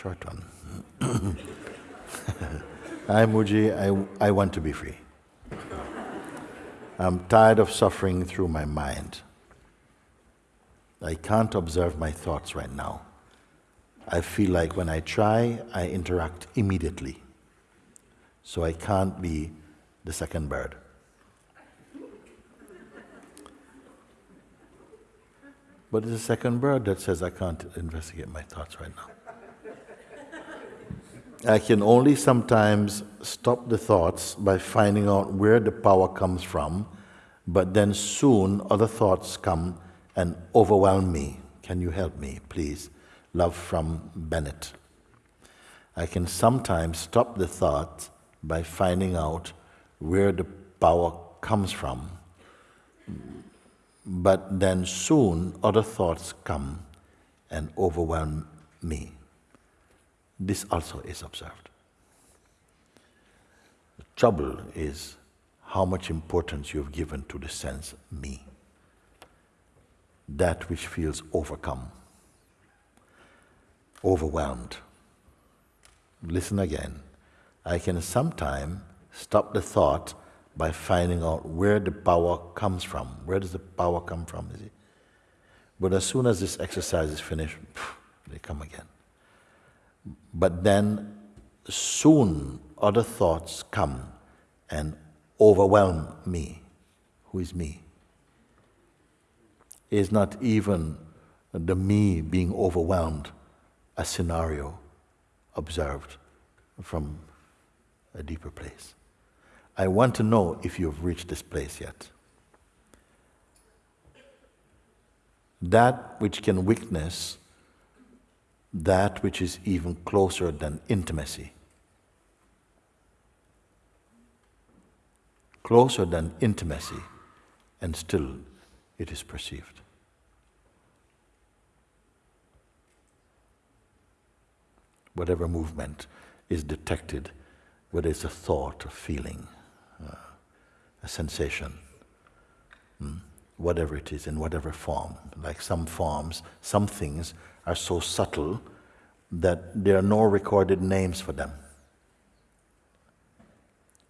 short one. Hi, Mooji. I, I want to be free. I'm tired of suffering through my mind. I can't observe my thoughts right now. I feel like when I try, I interact immediately. So I can't be the second bird. But it's the second bird that says I can't investigate my thoughts right now. I can only sometimes stop the thoughts by finding out where the power comes from, but then soon other thoughts come and overwhelm me. Can you help me, please? Love from Bennett. I can sometimes stop the thoughts by finding out where the power comes from, but then soon other thoughts come and overwhelm me. This also is observed. The trouble is how much importance you've given to the sense me, that which feels overcome, overwhelmed. Listen again. I can sometimes stop the thought by finding out where the power comes from. Where does the power come from? Is it? But as soon as this exercise is finished, they come again. But then soon other thoughts come and overwhelm me. Who is me? Is not even the me being overwhelmed a scenario observed from a deeper place. I want to know if you've reached this place yet. That which can witness that which is even closer than intimacy. Closer than intimacy, and still it is perceived. Whatever movement is detected, whether it's a thought, a feeling, uh, a sensation, hmm, whatever it is, in whatever form. Like some forms, some things are so subtle that there are no recorded names for them.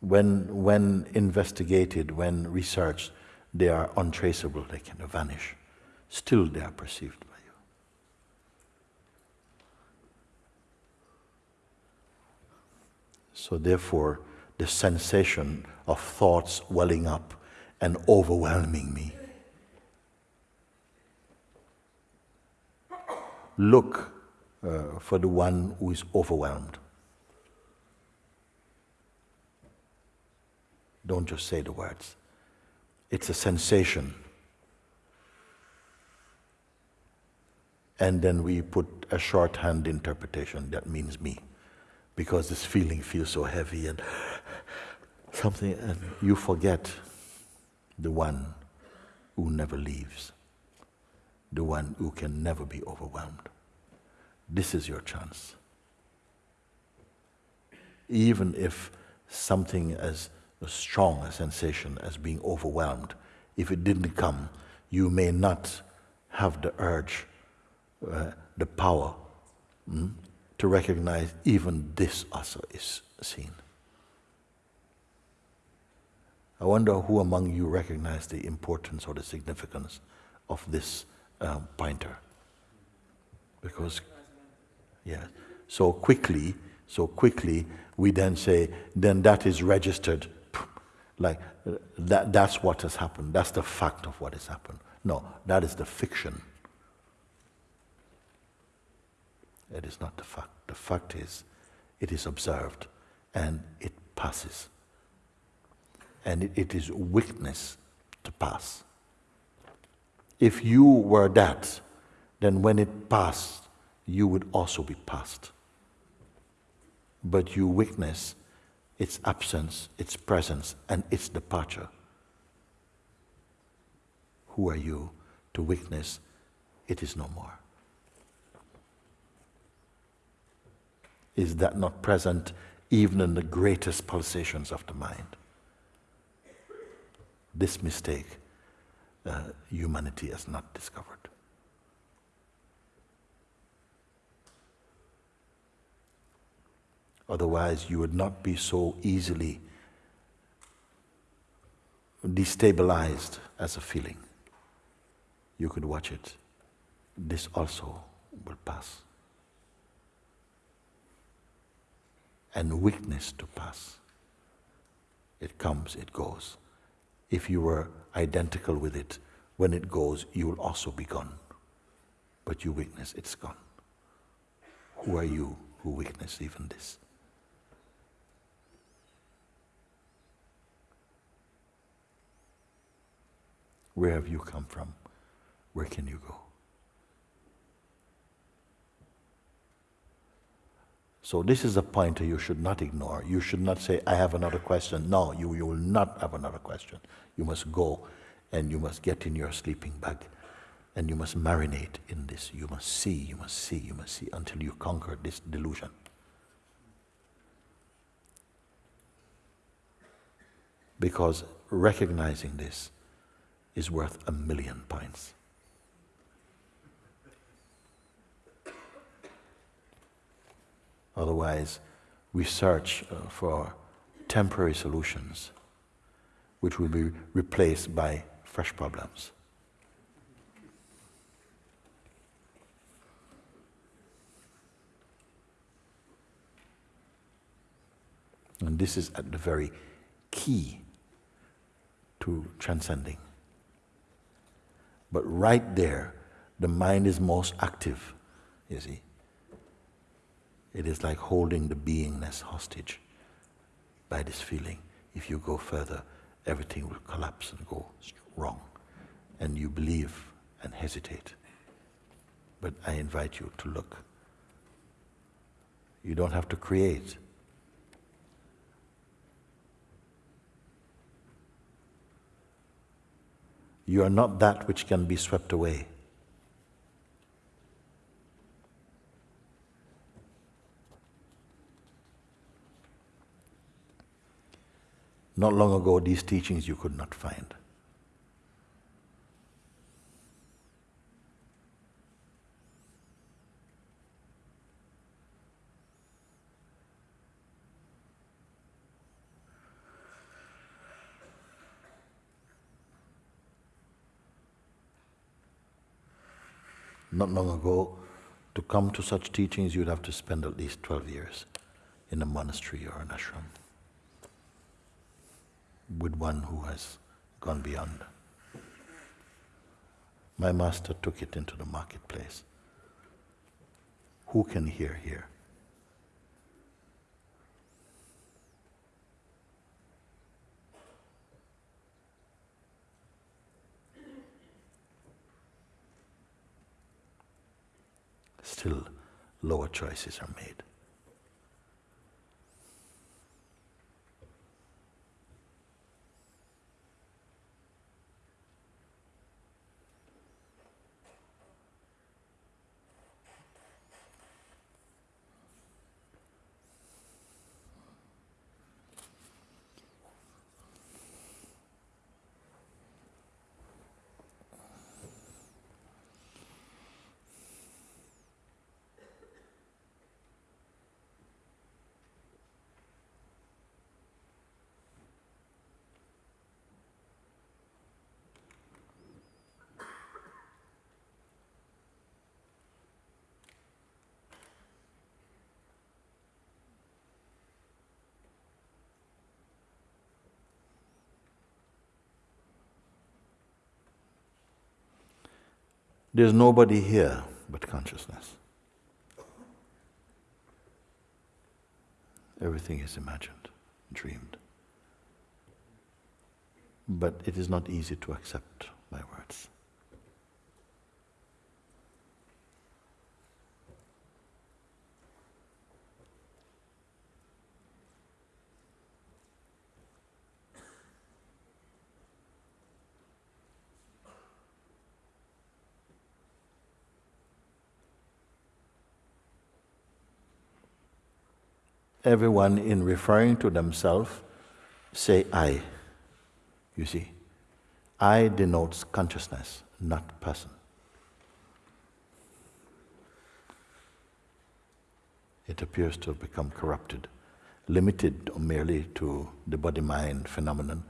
When, when investigated, when researched, they are untraceable, they can vanish. Still, they are perceived by you. So, therefore, the sensation of thoughts welling up and overwhelming me look uh, for the one who is overwhelmed. Don't just say the words. It's a sensation. And then we put a shorthand interpretation that means me. Because this feeling feels so heavy and something, and you forget the one who never leaves the one who can never be overwhelmed. This is your chance. Even if something as strong a sensation as being overwhelmed, if it didn't come, you may not have the urge, uh, the power mm, to recognize even this also is seen. I wonder who among you recognize the importance or the significance of this um, pointer. Because, yeah, so quickly, so quickly, we then say, then that is registered. Like, that, that's what has happened. That's the fact of what has happened. No, that is the fiction. It is not the fact. The fact is, it is observed and it passes. And it, it is witness to pass. If you were that, then when it passed, you would also be passed. But you witness its absence, its presence, and its departure. Who are you to witness it is no more? Is that not present even in the greatest pulsations of the mind? This mistake uh, humanity has not discovered. Otherwise, you would not be so easily destabilized as a feeling. You could watch it. This also will pass. And weakness to pass. It comes, it goes. If you were identical with it, when it goes, you will also be gone. But you witness it's gone. Who are you who witness even this? Where have you come from? Where can you go? So this is a pointer you should not ignore. You should not say, I have another question. No, you, you will not have another question. You must go and you must get in your sleeping bag and you must marinate in this. You must see, you must see, you must see until you conquer this delusion. Because recognizing this is worth a million points. Otherwise, we search uh, for temporary solutions which will be replaced by fresh problems. And this is at the very key to transcending. But right there, the mind is most active, you see. It is like holding the beingness hostage by this feeling. If you go further, everything will collapse and go wrong. And you believe and hesitate. But I invite you to look. You don't have to create. You are not that which can be swept away. Not long ago, these teachings you could not find. Not long ago, to come to such teachings, you'd have to spend at least 12 years in a monastery or an ashram with one who has gone beyond. My master took it into the marketplace. Who can hear here? Still, lower choices are made. There's nobody here but consciousness. Everything is imagined, dreamed. But it is not easy to accept my words. Everyone in referring to themselves say I. You see, I denotes consciousness, not person. It appears to have become corrupted limited merely to the body mind phenomenon,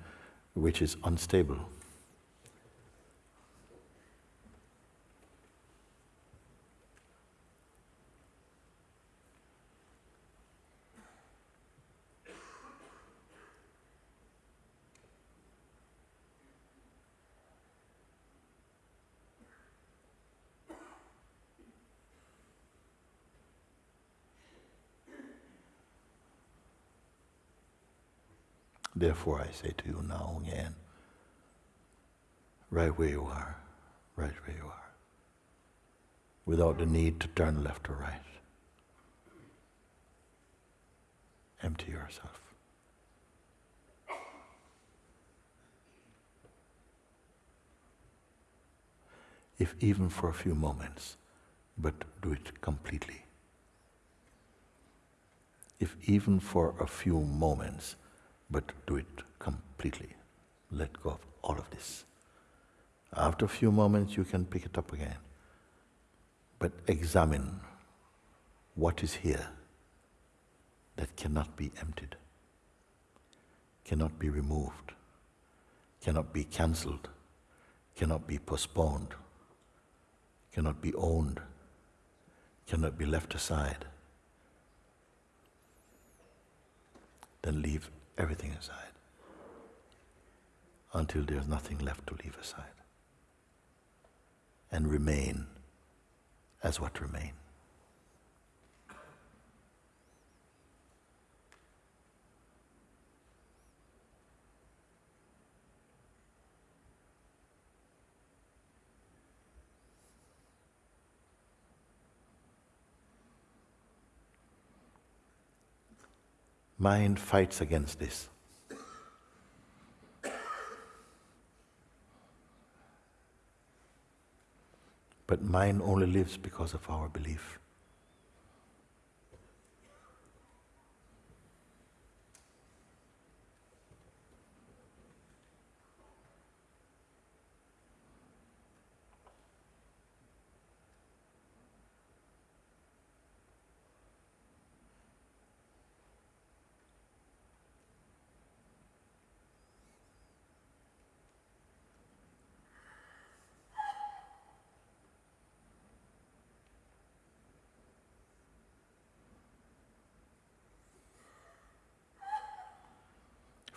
which is unstable. Therefore, I say to you now again, right where you are, right where you are, without the need to turn left or right. Empty yourself. If even for a few moments, but do it completely. If even for a few moments, but do it completely. Let go of all of this. After a few moments, you can pick it up again. But examine what is here that cannot be emptied, cannot be removed, cannot be cancelled, cannot be postponed, cannot be owned, cannot be left aside. Then leave everything aside until there's nothing left to leave aside and remain as what remain. Mind fights against this. But mind only lives because of our belief.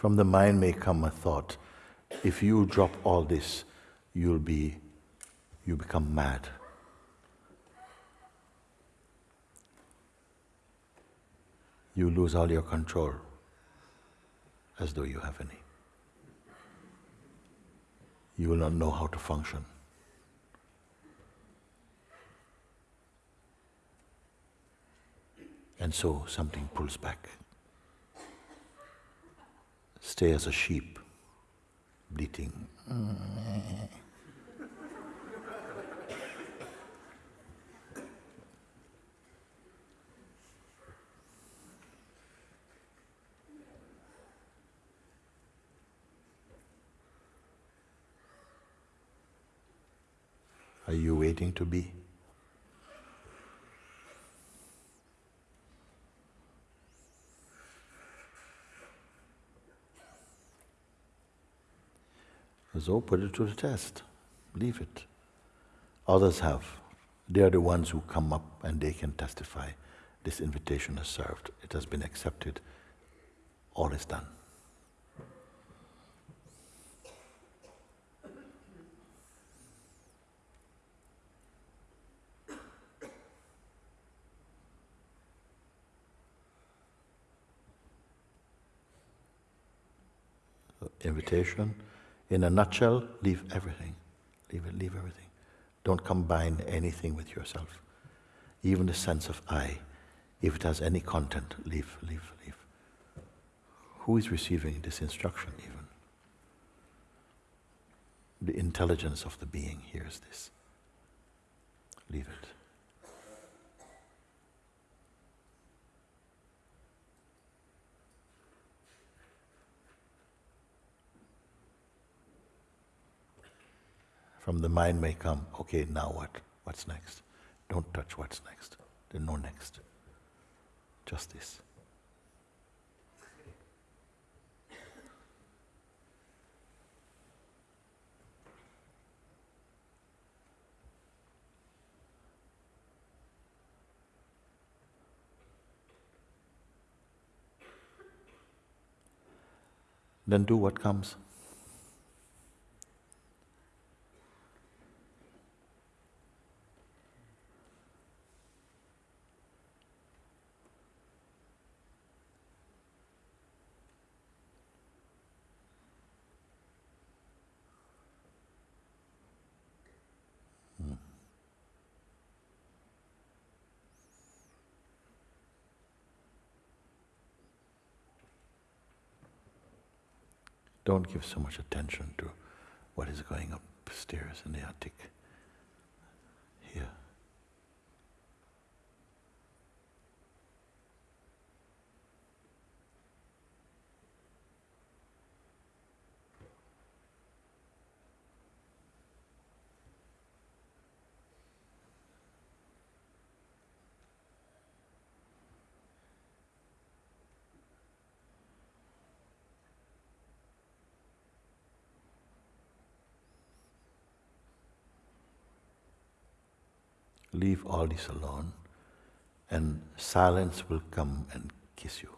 From the mind may come a thought, if you drop all this, you'll be, you become mad. You lose all your control as though you have any. You will not know how to function. And so something pulls back. Stay as a sheep, bleating. Are you waiting to be? So put it to the test. Leave it. Others have. They are the ones who come up and they can testify. This invitation is served. It has been accepted. All is done. invitation in a nutshell, leave everything. Leave it, leave everything. Don't combine anything with yourself. Even the sense of I, if it has any content, leave, leave, leave. Who is receiving this instruction even? The intelligence of the being hears this. Leave it. from the mind may come, okay, now what? What's next? Don't touch what's next. There's no next. Just this. Then do what comes. Don't give so much attention to what is going upstairs in the attic. Here. Leave all this alone, and silence will come and kiss you.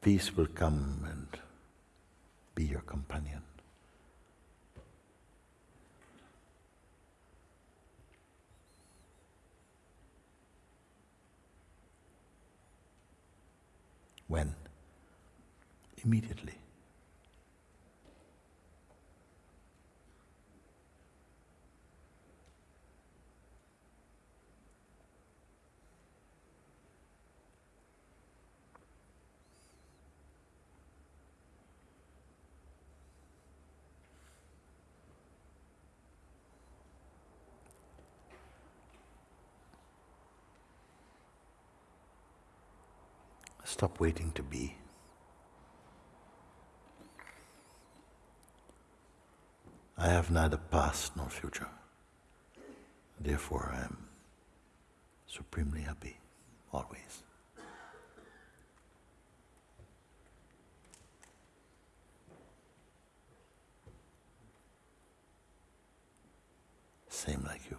Peace will come and be your companion. When? Immediately. Stop waiting to be. I have neither past nor future. Therefore, I am supremely happy always. Same like you.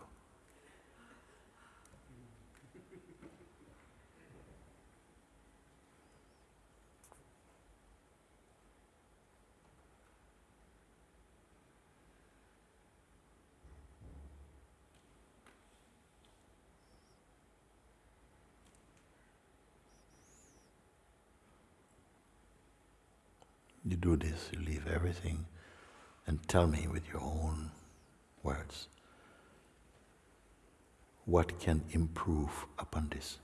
You do this, you leave everything and tell me with your own words what can improve upon this.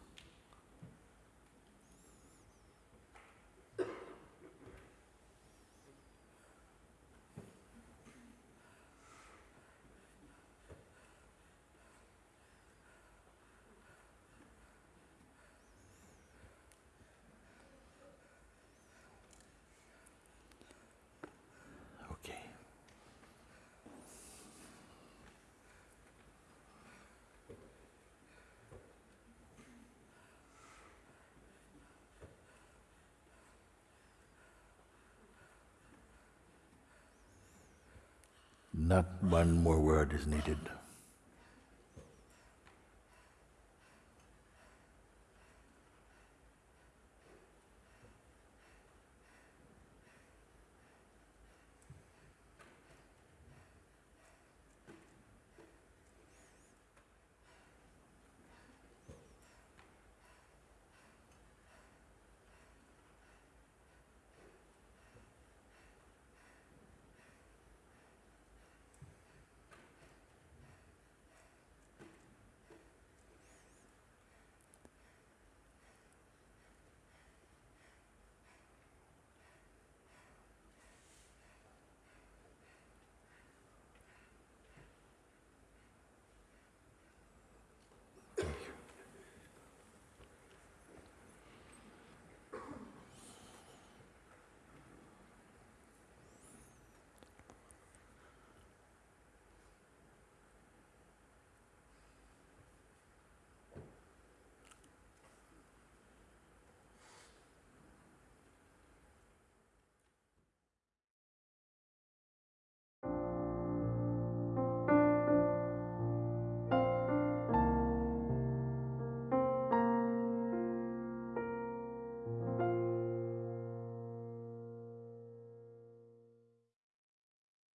Not one more word is needed.